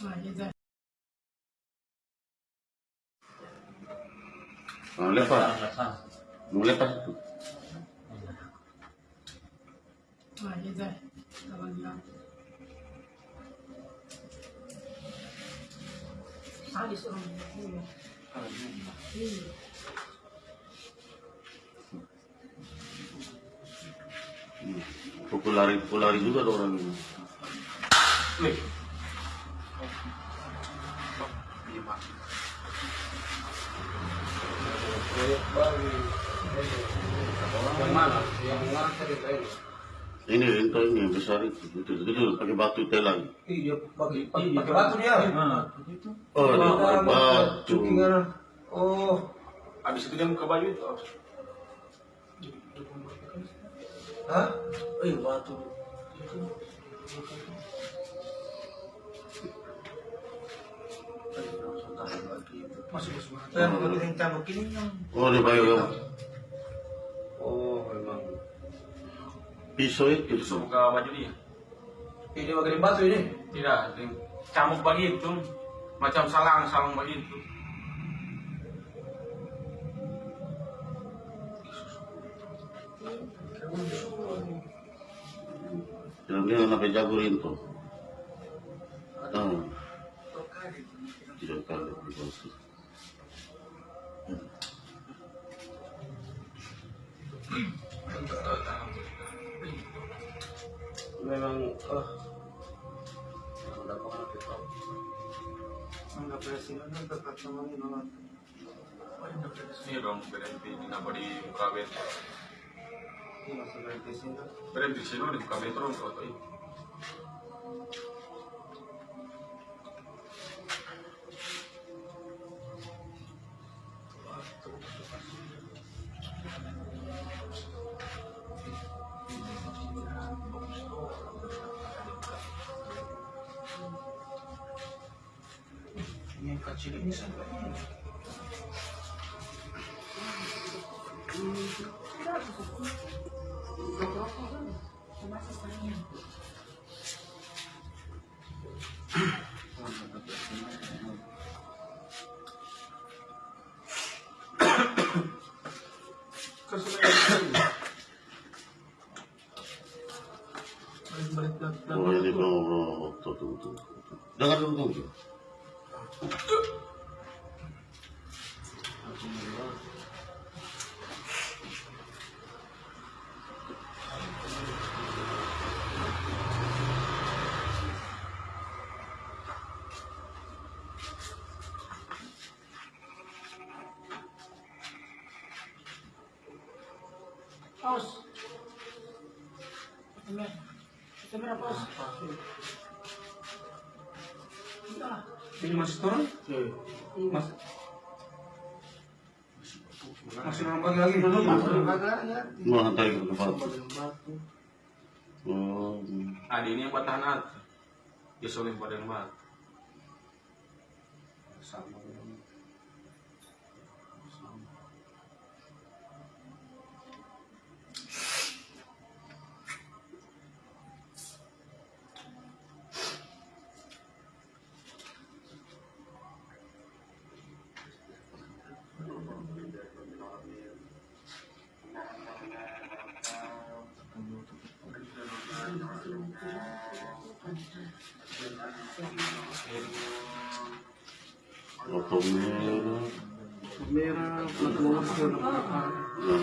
Non le fa. Non le fa tu. Dai, dai, davanti là. Ah, li sono nel culo. Popolari, popolari juga orang ini. Yang mana? Yang tadi. Ini rento ini yang besar itu. Itu, itu pakai batu telang. Iya, pakai pakai pakai batu dia. Oh, dia Ada pakai batu. cukingan. Oh, Habis itu dia buka baju itu. hah? Eh, batu. Masuk masuk. Dan begini cambuk ini yang Oh, dia pakai Oh, memang. pisau itu. Itu buka baju dia. Ini pakai batu ini. Tidak, ini camuk begitu. Macam salang, salang begitu. Yang dia sampai jago itu. Ah. Tidak kali di bawah. Memang. Udah presiden kan tetap sama ini banget. Ini dong berhenti kenapa di muka berhenti sini? Berhenti di sini di muka. Ini yang kecil ini sampai ini. Oh, ini mau tuh. Jangan dulu Paus. Ini masih turun? Mas masih nambah lagi belum? Mau hantar ke tempat. Oh, Nah, di ini yang batahan atas. Dia soleh pada yang batu. Sama. La palmera. Palmera, planta baja, la. La